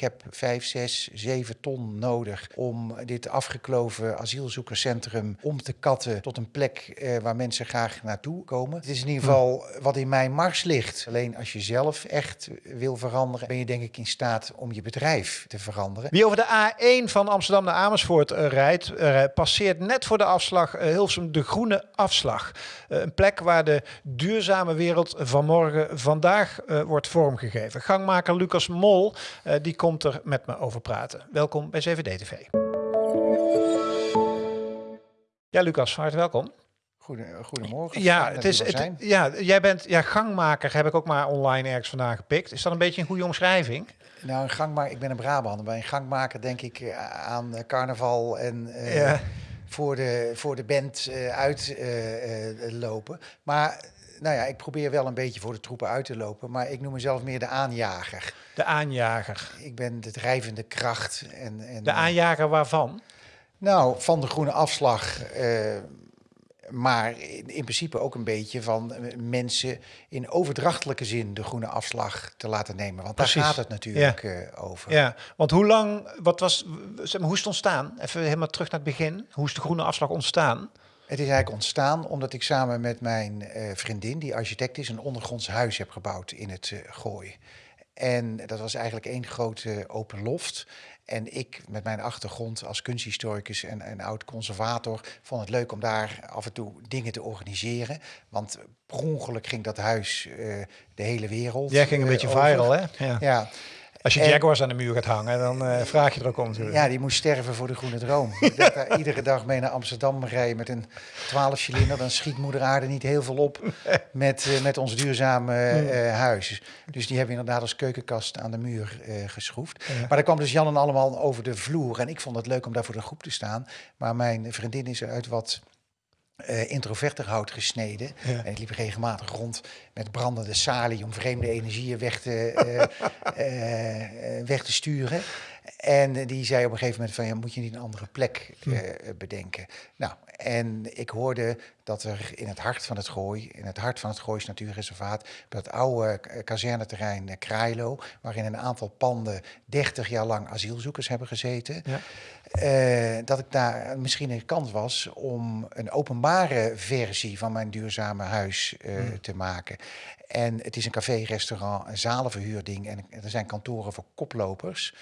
ik heb vijf, zes, zeven ton nodig om dit afgekloven asielzoekerscentrum om te katten tot een plek eh, waar mensen graag naartoe komen. Het is in ieder geval wat in mijn mars ligt. Alleen als je zelf echt wil veranderen, ben je denk ik in staat om je bedrijf te veranderen. Wie over de A1 van Amsterdam naar Amersfoort eh, rijdt, eh, passeert net voor de afslag uh, Hilversum de groene afslag. Een plek waar de duurzame wereld van morgen vandaag wordt vormgegeven. Gangmaker Lucas Mol, die komt er met me over praten. Welkom bij CVD-TV. Ja, Lucas, van harte welkom. goedemorgen. Ja, het is, het, ja, jij bent ja, gangmaker, heb ik ook maar online ergens vandaan gepikt. Is dat een beetje een goede omschrijving? Nou, een gangmaker, ik ben een Brabander. Bij een gangmaker denk ik eh, aan eh, carnaval en uh, voor, de, voor de band uh, uitlopen. Uh, maar nou ja, ik probeer wel een beetje voor de troepen uit te lopen, maar ik noem mezelf meer de aanjager. De aanjager. Ik ben de drijvende kracht. En, en, de aanjager waarvan? Nou, van de groene afslag maar in, principe ook een beetje van eh, mensen in overdrachtelijke zin de groene afslag te laten nemen. Want daar gaat het natuurlijk eh, over. Ja, want hoe lang, wat was, zeg maar, hoe is het ontstaan? Even helemaal terug naar het begin. Hoe is de groene afslag ontstaan? Het is eigenlijk ontstaan omdat ik samen met mijn uh, vriendin, die architect is, een ondergronds huis heb gebouwd in het uh, Gooi. En dat was eigenlijk één grote open loft. En ik met mijn achtergrond als kunsthistoricus en, en oud-conservator vond het leuk om daar af en toe dingen te organiseren. Want per ongeluk ging dat huis uh, de hele wereld. Jij ging een beetje over. viral, hè? Ja. ja. Als je Jaguars aan de muur gaat hangen, dan uh, vraag je er ook om natuurlijk. Ja, die moest sterven voor de groene droom. ik daar iedere dag mee naar Amsterdam rijden met een 12 cilinder. Dan schiet moeder aarde niet heel veel op met, uh, met ons duurzame uh, huis. Dus die hebben we inderdaad als keukenkast aan de muur geschroefd. Ja. Maar daar kwam dus Jan en allemaal over de vloer. En ik vond het leuk om daar voor de groep te staan. Maar mijn vriendin is uit wat uh, introverter hout gesneden. Ja. En ik liep regelmatig rond met brandende salie om vreemde energieën weg te, uh, uh, weg te sturen. En die zei op een gegeven moment van, ja, moet je niet een andere plek bedenken? Nou, en ik hoorde dat er in het hart van het Gooi, in het hart van het Goois Natuurreservaat, bij het oude kazerneterrein Kraailo, waarin een aantal panden 30 jaar lang asielzoekers hebben gezeten, ja. Uh, dat ik daar misschien een kans was om een openbare versie van mijn duurzame huis uh, mm. te maken. En het is een café, restaurant, een zalenverhuurding en er zijn kantoren voor koplopers.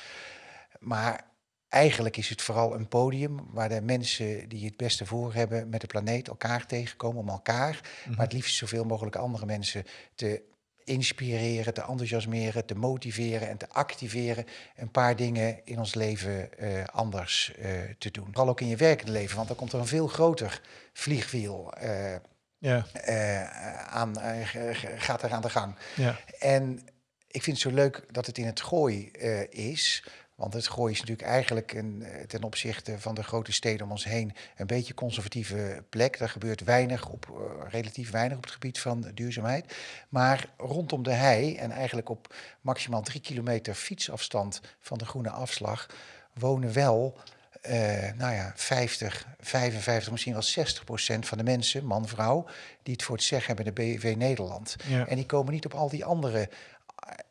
Maar eigenlijk is het vooral een podium waar de mensen die het beste voor hebben met de planeet elkaar tegenkomen om elkaar, mm -hmm. maar het liefst zoveel mogelijk andere mensen te inspireren, te enthousiasmeren, te motiveren en te activeren een paar dingen in ons leven uh, anders uh, te doen. Vooral ook in je werkende leven, want dan komt er een veel groter vliegwiel uh, ja. aan, gaat er aan de gang. Ja. En ik vind het zo leuk dat het in het gooi is, want het Gooi is natuurlijk eigenlijk een, ten opzichte van de grote steden om ons heen een beetje conservatieve plek. Daar gebeurt weinig op, uh, relatief weinig op het gebied van duurzaamheid. Maar rondom de hei en eigenlijk op maximaal drie kilometer fietsafstand van de groene afslag wonen wel uh, nou ja, 50, 55, misschien wel 60 procent van de mensen, man, vrouw, die het voor het zeggen hebben in de BV Nederland. Ja. En die komen niet op al die andere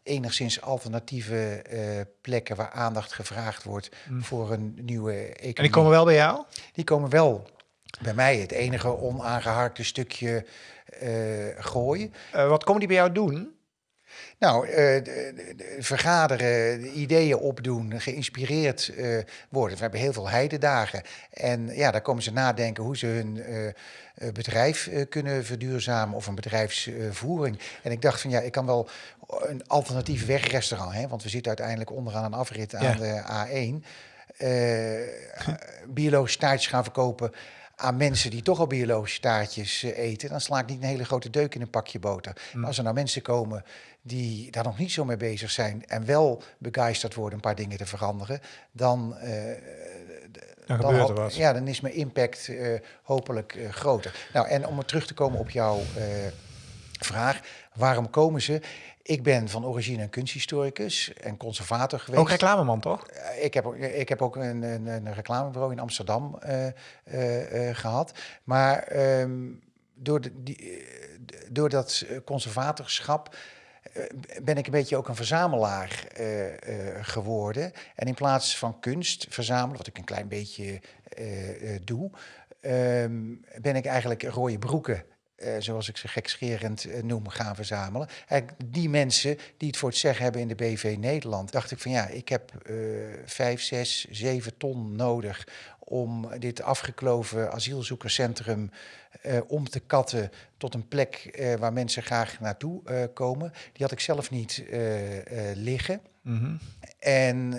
enigszins alternatieve uh, plekken waar aandacht gevraagd wordt mm. voor een nieuwe economie. En die komen wel bij jou? Die komen wel bij mij. Het enige onaangeharkte stukje uh, gooien. Uh, wat komen die bij jou doen? Nou, vergaderen, ideeën opdoen, geïnspireerd worden. We hebben heel veel heidedagen. En ja, daar komen ze nadenken hoe ze hun bedrijf kunnen verduurzamen of een bedrijfsvoering. en ik dacht van ja, ik kan wel een alternatief wegrestaurant, hè, want we zitten uiteindelijk onderaan een afrit aan ja. de A1. biologische taartjes gaan verkopen aan mensen die toch al biologische taartjes eten, dan sla ik niet een hele grote deuk in een pakje boter. Mm. Maar als er nou mensen komen die daar nog niet zo mee bezig zijn en wel begeisterd worden een paar dingen te veranderen, dan, uh, dan, dan gebeurt er wat. Ja, dan is mijn impact uh, hopelijk uh, groter. Nou, en om terug te komen op jouw vraag, waarom komen ze? Ik ben van origine een kunsthistoricus en conservator geweest. Ook reclameman, toch? Ik heb, ik heb ook een, een, een reclamebureau in Amsterdam uh, uh, uh, gehad. Maar um, door, de, die, door dat conservatorschap ben ik een beetje ook een verzamelaar geworden. En in plaats van kunst verzamelen, wat ik een klein beetje doe, ehm, ben ik eigenlijk rode broeken uh, zoals ik ze gekscherend uh, noem, gaan verzamelen. Eigenlijk die mensen die het voor het zeggen hebben in de BV Nederland, dacht ik van ja, ik heb uh, vijf, zes, zeven ton nodig om dit afgekloven asielzoekerscentrum om te katten tot een plek waar mensen graag naartoe komen. Die had ik zelf niet liggen. Mm -hmm. En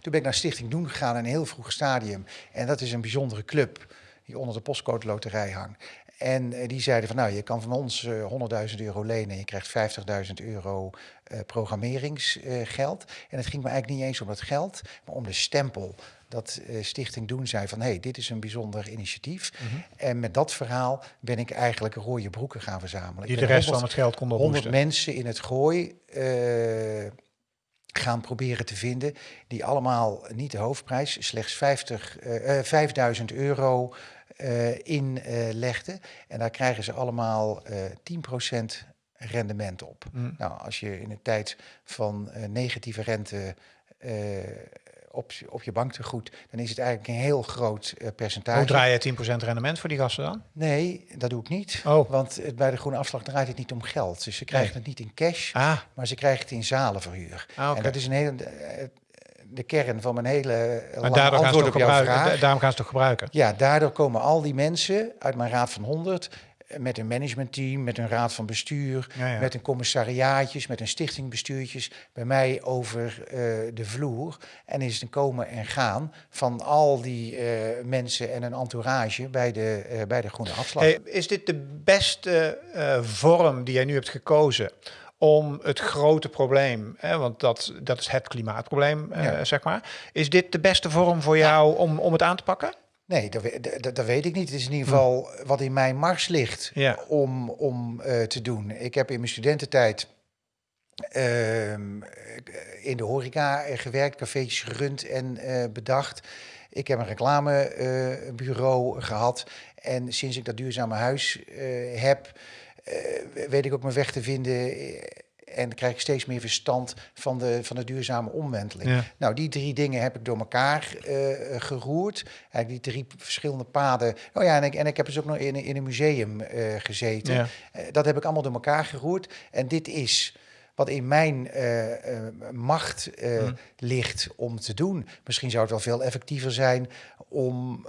toen ben ik naar Stichting Doen gegaan in een heel vroeg stadium. En dat is een bijzondere club die onder de postcode loterij hangt. En eh, die zeiden van nou, je kan van ons uh, eh, 100.000 euro lenen en je krijgt 50.000 euro uh, programmeringsgeld. en het ging me eigenlijk niet eens om dat geld, maar om de stempel. Dat Stichting Doen zei van hé, hey, dit is een bijzonder initiatief. Mm -hmm. En met dat verhaal ben ik eigenlijk rode broeken gaan verzamelen. Die de rest 100, van het geld konden 100 mensen in het gooi gaan proberen te vinden. Die allemaal niet de hoofdprijs, slechts 50, uh, 5000 euro uh, inlegde. en daar krijgen ze allemaal uh, eh, 10% rendement op. Mm. Nou, als je in een tijd van negatieve rente op, op je banktegoed, dan is het eigenlijk een heel groot percentage. Hoe draai je 10% rendement voor die gasten dan? Nee, dat doe ik niet. Oh. Want het, bij de groene afslag draait het niet om geld. Dus ze krijgen nee. het niet in cash, ah. maar ze krijgen het in zalenverhuur. Ah, okay. En dat is een hele de kern van mijn hele maar daardoor gaan, ze op jouw vraag. daarom gaan ze toch gebruiken? Ja, daardoor komen al die mensen uit mijn raad van 100 eh, met een managementteam, met een raad van bestuur, ja, ja. met een commissariaatjes, met een stichtingbestuurtjes bij mij over uh, de vloer. En is het een komen en gaan van al die uh, mensen en een entourage bij de, uh, bij de Groene Afslag. Hey, is dit de beste vorm die jij nu hebt gekozen om het grote probleem, hè, want dat, dat is het klimaatprobleem, uh, zeg maar. Is dit de beste vorm voor jou om, om het aan te pakken? Nee, dat, dat, dat, weet ik niet. Het is in ieder geval wat in mijn mars ligt ja. om, om uh, te doen. Ik heb in mijn studententijd uh, in de horeca gewerkt, cafeetjes gerund en uh, bedacht. Ik heb een reclamebureau gehad. En sinds ik dat duurzame huis heb, weet ik ook mijn weg te vinden eh, en krijg ik steeds meer verstand van de, van de duurzame omwenteling. Nou, die drie dingen heb ik door elkaar uh, geroerd. Eigenlijk die drie verschillende paden. Oh ja, en ik, en ik heb dus ook nog in, in een museum uh, gezeten. Ja. Uh, dat heb ik allemaal door elkaar geroerd. En dit is wat in mijn macht mm. ligt om te doen. Misschien zou het wel veel effectiever zijn om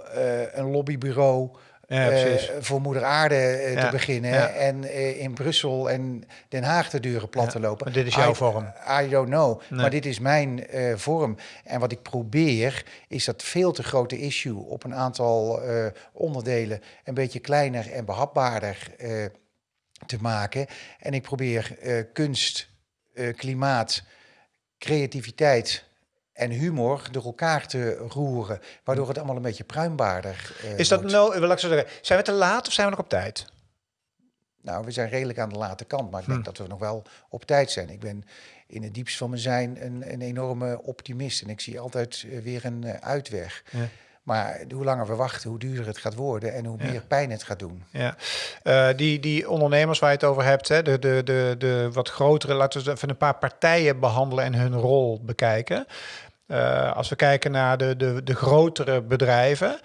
een lobbybureau uh, voor moeder aarde uh, ja. te beginnen ja. en uh, in Brussel en Den Haag de deuren plat te lopen. Maar dit is jouw I, vorm. I don't know. Nee. Maar dit is mijn vorm. En wat ik probeer is dat veel te grote issue op een aantal onderdelen een beetje kleiner en behapbaarder te maken. En ik probeer kunst, klimaat, creativiteit en humor door elkaar te roeren, waardoor het allemaal een beetje pruimbaarder uh, Is dat nou, wil ik zo zeggen, zijn we te laat of zijn we nog op tijd? Nou, we zijn redelijk aan de late kant, maar ik hm. denk dat we nog wel op tijd zijn. Ik ben in het diepst van mijn zijn een, een enorme optimist en ik zie altijd uh, weer een uitweg. Ja. Maar hoe langer we wachten, hoe duurder het gaat worden en hoe ja. meer pijn het gaat doen. Ja, uh, die, die ondernemers waar je het over hebt, hè, de, de, de, de wat grotere, laten we even een paar partijen behandelen en hun rol bekijken. Uh, als we kijken naar de, de, de grotere bedrijven,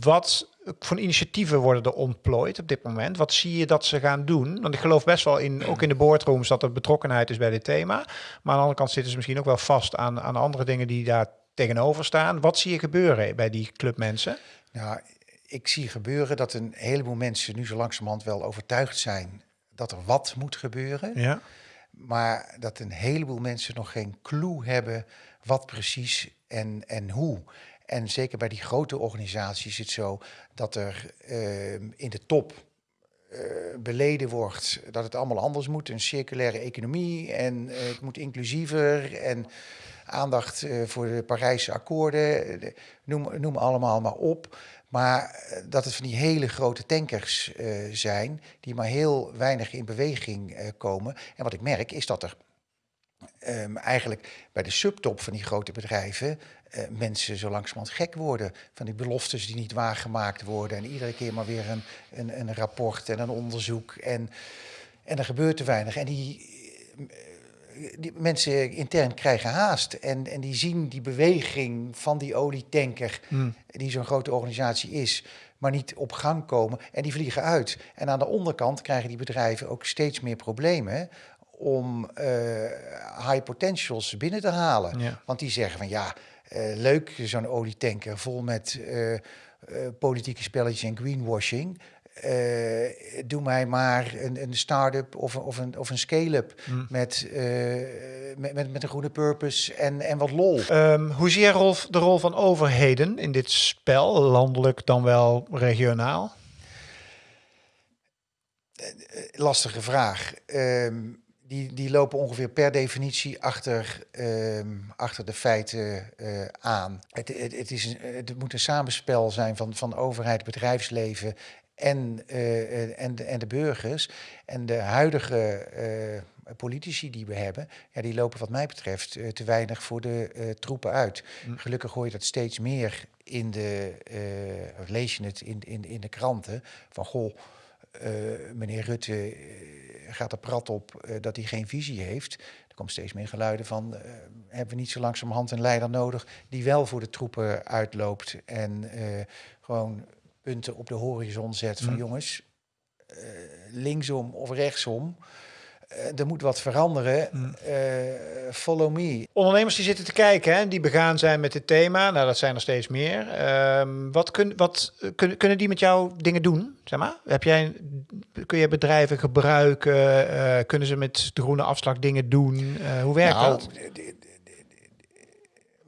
wat voor initiatieven worden er ontplooid op dit moment? Wat zie je dat ze gaan doen? Want ik geloof best wel in, ook in de boardrooms, dat er betrokkenheid is bij dit thema. Maar aan de andere kant zitten ze misschien ook wel vast aan, aan andere dingen die daar tegenover staan. Wat zie je gebeuren bij die clubmensen? Nou, ik zie gebeuren dat een heleboel mensen nu zo langzamerhand wel overtuigd zijn dat er wat moet gebeuren. Ja. Maar dat een heleboel mensen nog geen clue hebben wat precies en, en hoe. En zeker bij die grote organisaties is het zo dat er uh, in de top uh, beleden wordt dat het allemaal anders moet. Een circulaire economie en uh, het moet inclusiever en aandacht voor de Parijse akkoorden. noem, noem allemaal maar op. Maar dat het van die hele grote tankers zijn die maar heel weinig in beweging komen. En wat ik merk is dat er um, eigenlijk bij de subtop van die grote bedrijven mensen zo langzamerhand gek worden van die beloftes die niet waargemaakt worden en iedere keer maar weer een, een, een rapport en een onderzoek en, en er gebeurt te weinig. En die die mensen intern krijgen haast. En, en die zien die beweging van die olietanker, Hmm. die zo'n grote organisatie is, maar niet op gang komen. En die vliegen uit. En aan de onderkant krijgen die bedrijven ook steeds meer problemen om eh, high potentials binnen te halen. Ja. Want die zeggen van ja, eh, leuk zo'n olietanker vol met eh, politieke spelletjes en greenwashing. Eh, doe mij maar een, een start-up of, een- of een, of een scale-up Hmm. met, eh, met, met, met een goede purpose en, en wat lol. Ehm, hoe zie jij Rolf, de rol van overheden in dit spel, landelijk dan wel regionaal? Lastige vraag. Ehm, die, die lopen ongeveer per definitie achter, ehm, achter de feiten eh, aan. Het, het, het, is een, het moet een samenspel zijn van, van overheid, bedrijfsleven en, eh, en, de, en de burgers. En de huidige eh, politici die we hebben, ja, die lopen wat mij betreft eh, te weinig voor de troepen uit. Gelukkig hoor je dat steeds meer in de, lees je het in, in, in de kranten, van goh, meneer Rutte gaat er prat op dat hij geen visie heeft. Er komt steeds meer geluiden van, hebben we niet zo langzamerhand een leider nodig die wel voor de troepen uitloopt en gewoon punten op de horizon zet van Mm. jongens, eh, linksom of rechtsom, eh, er moet wat veranderen, Mm. eh, follow me. Ondernemers die zitten te kijken, hè, die begaan zijn met dit thema, nou dat zijn er steeds meer. Ehm, wat kun, wat, kunnen, die met jou dingen doen? Zeg maar? Heb jij, kun je bedrijven gebruiken? Kunnen ze met de groene afslag dingen doen? Hoe werkt Nou, dat?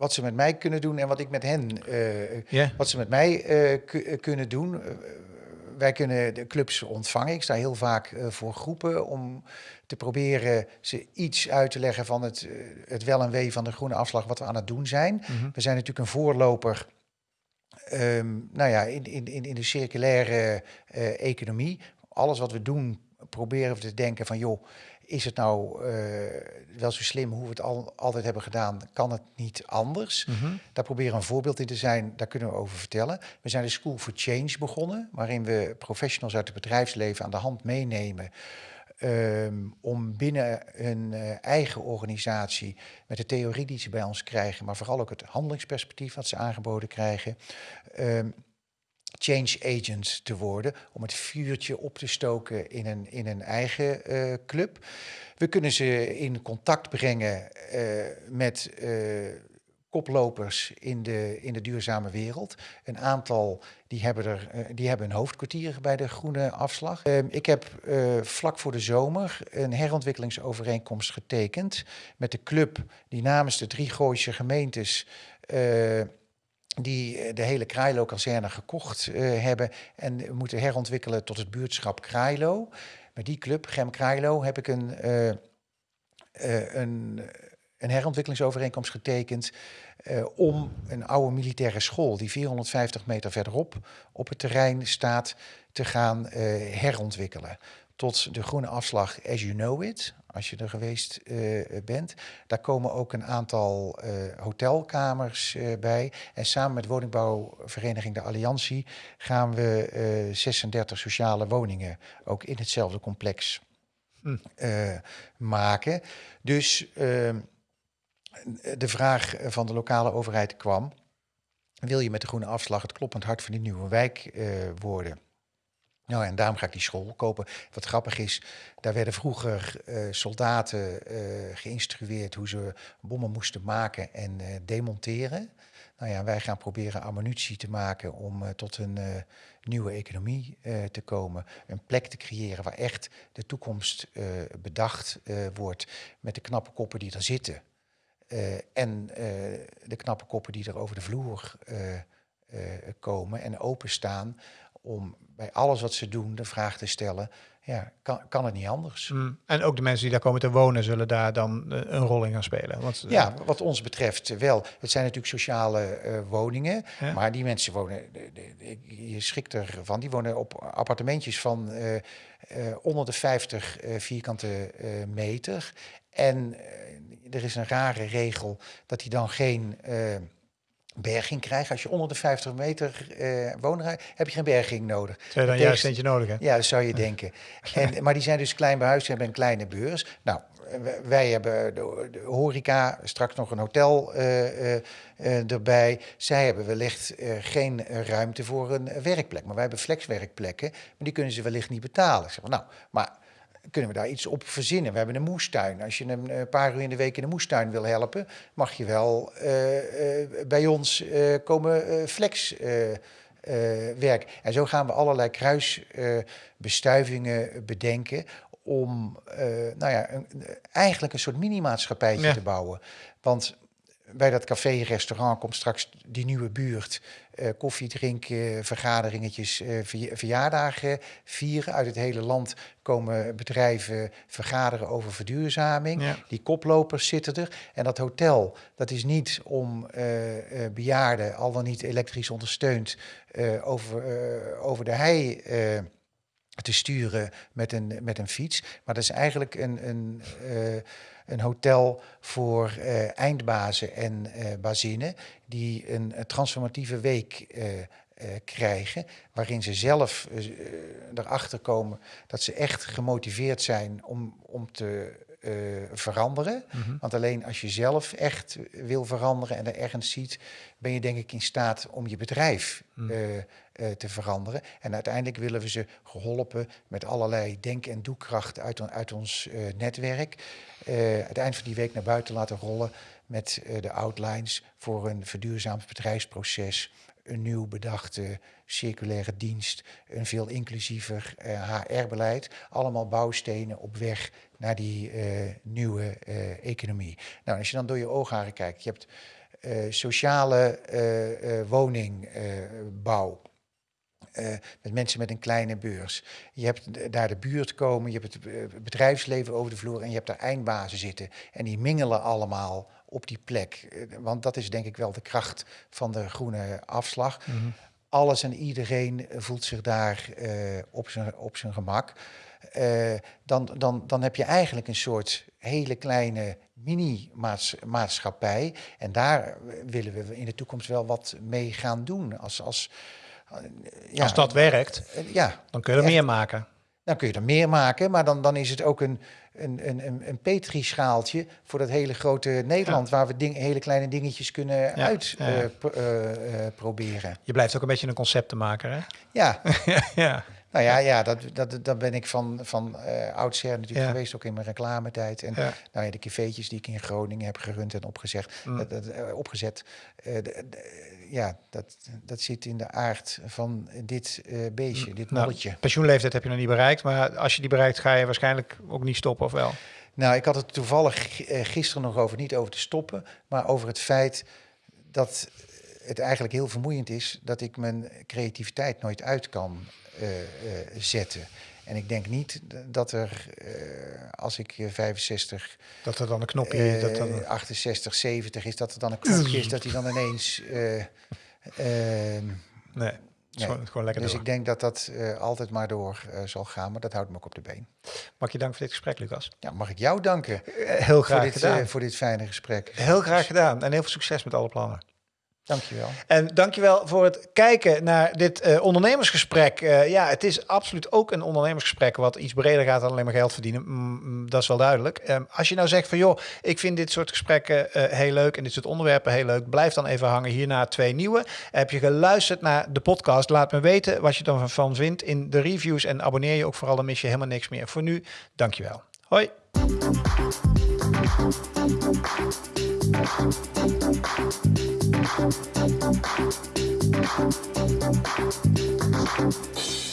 Wat ze met mij kunnen doen en wat ik met hen Ja. Wat ze met mij eh, eh, kunnen doen. eh, wij kunnen de clubs ontvangen. Ik sta heel vaak voor groepen om te proberen ze iets uit te leggen van het, het wel en wee van de groene afslag, wat we aan het doen zijn. Mhm. We zijn natuurlijk een voorloper. ehm, nou ja, in, in, in de circulaire economie. Alles wat we doen, proberen we te denken van joh, is het nou eh, wel zo slim hoe we het al, altijd hebben gedaan? Kan het niet anders? Mhm. Daar proberen een voorbeeld in te zijn, daar kunnen we over vertellen. We zijn de School for Change begonnen, waarin we professionals uit het bedrijfsleven aan de hand meenemen. ehm, om binnen hun eh, eigen organisatie, met de theorie die ze bij ons krijgen, maar vooral ook het handelingsperspectief wat ze aangeboden krijgen, ehm, change agent te worden, om het vuurtje op te stoken in een, in een eigen eh, club. We kunnen ze in contact brengen eh, met eh, koplopers in de, in de duurzame wereld. Een aantal die hebben, er, die hebben een hoofdkwartier bij de groene afslag. Ehm, ik heb vlak voor de zomer een herontwikkelingsovereenkomst getekend met de club die namens de drie Gooise gemeentes die eh, de hele Kraailo-kazerne gekocht eh, hebben en moeten herontwikkelen tot het buurtschap Kraailo. Met die club, Gem Kraailo, heb ik een, eh, een, een herontwikkelingsovereenkomst getekend om een oude militaire school die 450 meter verderop op het terrein staat te gaan herontwikkelen. Tot de groene afslag As You Know It, als je er geweest eh, bent. Daar komen ook een aantal eh, hotelkamers eh, bij. En samen met woningbouwvereniging De Alliantie gaan we eh, 36 sociale woningen ook in hetzelfde complex Hm. maken. Dus ehm, de vraag van de lokale overheid kwam: wil je met de groene afslag het kloppend hart van die nieuwe wijk worden? Nou, en daarom ga ik die school kopen. Wat grappig is, daar werden vroeger eh, soldaten eh, geïnstrueerd hoe ze bommen moesten maken en eh, demonteren. Nou ja, wij gaan proberen ammunitie te maken om tot een nieuwe economie te komen. Een plek te creëren waar echt de toekomst bedacht wordt met de knappe koppen die er zitten. En de knappe koppen die er over de vloer komen en openstaan om bij alles wat ze doen de vraag te stellen, ja, kan, kan het niet anders? Mm. En ook de mensen die daar komen te wonen zullen daar dan eh, een rol in gaan spelen. Want, Ja, wat ons betreft wel. Het zijn natuurlijk sociale eh, woningen, Ja. maar die mensen wonen, de- de- de- je schrikt ervan, die wonen op appartementjes van eh, onder de 50 eh, vierkante meter. En er is een rare regel dat die dan geen berging krijgen. Als je onder de 50 meter uh, wonen heb je geen berging nodig. Zou je dan juist eentje nodig hè? Ja, dat zou je denken. En, maar die zijn dus klein behuisd, hebben een kleine beurs. Nou, wij hebben de, horeca, straks nog een hotel uh, uh, erbij. Zij hebben wellicht geen ruimte voor een werkplek. Maar wij hebben flexwerkplekken, maar die kunnen ze wellicht niet betalen. zeg maar, nou, maar kunnen we daar iets op verzinnen? We hebben een moestuin. Als je een paar uur in de week in de moestuin wil helpen, mag je wel bij ons komen flex. werk. En zo gaan we allerlei kruisbestuivingen bedenken om nou ja, een, eigenlijk een soort mini-maatschappijtje te bouwen. Want bij dat café, restaurant komt straks die nieuwe buurt. Uh, koffie drinken, vergaderingetjes, uh, verjaardagen vieren. Uit het hele land komen bedrijven vergaderen over verduurzaming. Die koplopers zitten er. En dat hotel, dat is niet om uh, bejaarden, al dan niet elektrisch ondersteund, over, over de hei te sturen met een, met een fiets. Maar dat is eigenlijk een, een, uh, een hotel voor uh, eindbazen en uh, die een, een transformatieve week krijgen, waarin ze zelf erachter komen dat ze echt gemotiveerd zijn om, om te veranderen. Mhm. Want alleen als je zelf echt wil veranderen en er ergens ziet, ben je denk ik in staat om je bedrijf mm. Eh, te veranderen. En uiteindelijk willen we ze geholpen met allerlei denk- en doekracht uit, uit ons netwerk. Het eind van die week naar buiten laten rollen met de outlines voor een verduurzaamd bedrijfsproces, een nieuw bedachte circulaire dienst, een veel inclusiever HR-beleid. Allemaal bouwstenen op weg naar die nieuwe economie. Nou, als je dan door je oogharen kijkt, je hebt sociale woningbouw. Met mensen met een kleine beurs. Je hebt daar de buurt komen, je hebt het eh, bedrijfsleven over de vloer en je hebt daar eindbazen zitten. En die mingelen allemaal op die plek. Want dat is denk ik wel de kracht van de groene afslag. Mm. Alles en iedereen voelt zich daar op, zijn, op zijn gemak. dan, dan, dan heb je eigenlijk een soort hele kleine mini-maatschappij. En daar willen we in de toekomst wel wat mee gaan doen. Als, als, ja, Als dat werkt, eh, ja, dan kun je er meer maken. Dan kun je er meer maken, maar dan, dan is het ook een, een, een, een petrischaaltje voor dat hele grote Nederland, waar we ding, hele kleine dingetjes kunnen uitproberen. Uh, uh, je blijft ook een beetje een conceptenmaker, hè? Ja. ja. Nou ja, ja dat, dat, dat ben ik van, van uh, oudsher natuurlijk geweest, ook in mijn reclametijd. En nou ja, de cafeetjes die ik in Groningen heb gerund en opgezet, mm. dat, dat, opgezet de, ja, dat, dat zit in de aard van dit uh, beestje, dit nou, molletje. pensioenleeftijd heb je nog niet bereikt, maar als je die bereikt ga je waarschijnlijk ook niet stoppen, of wel? Nou, ik had het toevallig eh, gisteren nog over, niet over te stoppen, maar over het feit dat het eigenlijk heel vermoeiend is dat ik mijn creativiteit nooit uit kan uh, zetten. En ik denk niet dat er, uh, als ik 65... Dat er dan een knopje... Uh, dat dan... 68, 70 is, dat er dan een knopje is dat hij dan ineens... Uh, nee. Nee. Gewoon, gewoon lekker dus ik denk dat dat uh, altijd maar door uh, zal gaan, maar dat houdt me ook op de been. Mag je danken voor dit gesprek, Lucas? Ja, mag ik jou danken. heel graag voor dit, gedaan. voor dit fijne gesprek. Heel graag gedaan en heel veel succes met alle plannen. Dankjewel. En dankjewel voor het kijken naar dit uh, ondernemersgesprek. Uh, ja, het is absoluut ook een ondernemersgesprek wat iets breder gaat dan alleen maar geld verdienen. Mm, dat is wel duidelijk. Um, als je nou zegt van joh, ik vind dit soort gesprekken uh, heel leuk en dit soort onderwerpen heel leuk, blijf dan even hangen. Hierna twee nieuwe. Heb je geluisterd naar de podcast? Laat me weten wat je ervan vindt in de reviews en abonneer je ook vooral, dan mis je helemaal niks meer. Voor nu, dankjewel. Hoi. Thank you. Thank you.